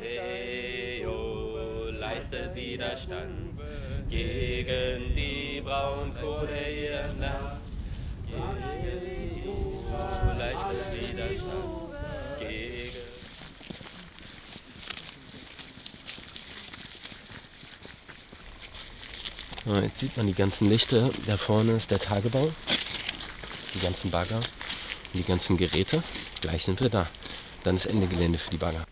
Heo, leistet Widerstand gegen die Braunkohle ihr Nacht. Heo, leistet Widerstand gegen... Ja, Jetzt sieht man die ganzen Lichter. Da vorne ist der Tagebau. Die ganzen Bagger und die ganzen Geräte. Gleich sind wir da. Dann ist Ende Gelände für die Bagger.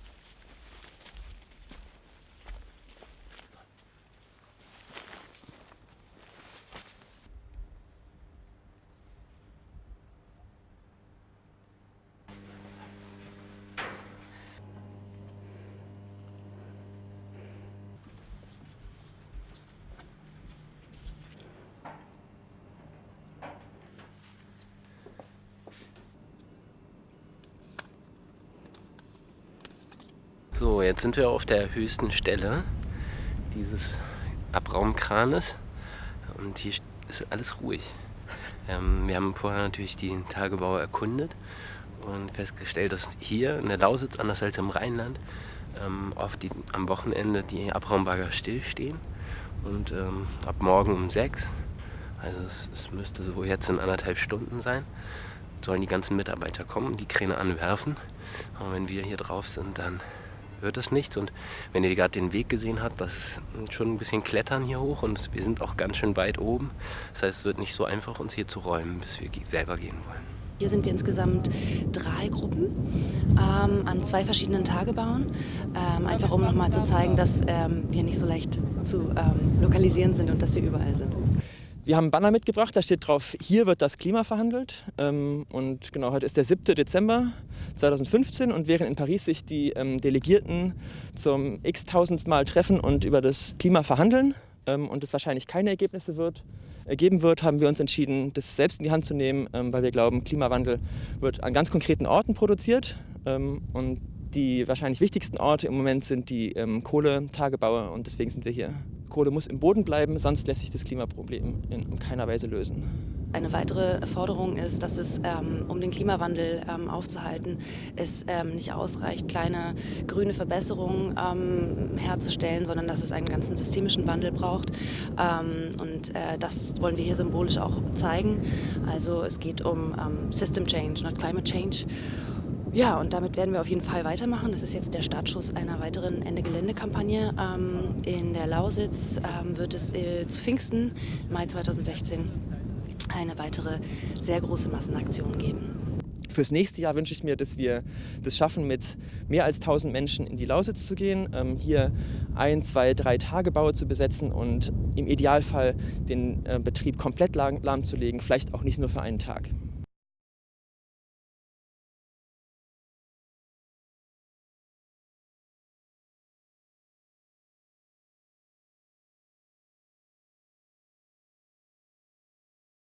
So, jetzt sind wir auf der höchsten Stelle dieses Abraumkranes und hier ist alles ruhig. Ähm, wir haben vorher natürlich die Tagebau erkundet und festgestellt, dass hier in der Lausitz, anders als im Rheinland, ähm, oft die, am Wochenende die Abraumbagger stillstehen und ähm, ab morgen um sechs, also es, es müsste so jetzt in anderthalb Stunden sein, sollen die ganzen Mitarbeiter kommen, die Kräne anwerfen. Und wenn wir hier drauf sind, dann wird das nichts. Und wenn ihr gerade den Weg gesehen habt, das ist schon ein bisschen Klettern hier hoch und wir sind auch ganz schön weit oben. Das heißt, es wird nicht so einfach, uns hier zu räumen, bis wir selber gehen wollen. Hier sind wir insgesamt drei Gruppen ähm, an zwei verschiedenen Tagebauen, ähm, einfach um nochmal zu zeigen, dass ähm, wir nicht so leicht zu ähm, lokalisieren sind und dass wir überall sind. Wir haben einen Banner mitgebracht, da steht drauf, hier wird das Klima verhandelt. Ähm, und genau, heute ist der 7. Dezember 2015 und während in Paris sich die ähm, Delegierten zum x-tausendsten Mal treffen und über das Klima verhandeln ähm, und es wahrscheinlich keine Ergebnisse wird, ergeben wird, haben wir uns entschieden, das selbst in die Hand zu nehmen, weil wir glauben, Klimawandel wird an ganz konkreten Orten produziert. Und die wahrscheinlich wichtigsten Orte im Moment sind die ähm, Kohletagebaue und deswegen sind wir hier. Kohle muss im Boden bleiben, sonst lässt sich das Klimaproblem in keiner Weise lösen. Eine weitere Forderung ist, dass es, ähm, um den Klimawandel ähm, aufzuhalten, es ähm, nicht ausreicht, kleine grüne Verbesserungen herzustellen, sondern dass es einen ganzen systemischen Wandel braucht. Und äh, das wollen wir hier symbolisch auch zeigen. Also es geht um System Change, not Climate Change. Ja, und damit werden wir auf jeden Fall weitermachen. Das ist jetzt der Startschuss einer weiteren Ende-Gelände-Kampagne. Ähm, in der Lausitz ähm, wird es äh, zu Pfingsten, Mai 2016, eine weitere sehr große Massenaktion geben. Fürs nächste Jahr wünsche ich mir, dass wir das schaffen, mit mehr als 1000 Menschen in die Lausitz zu gehen, ähm, hier ein, zwei, drei Tagebaue zu besetzen und im Idealfall den äh, Betrieb komplett lahm- lahmzulegen, vielleicht auch nicht nur für einen Tag.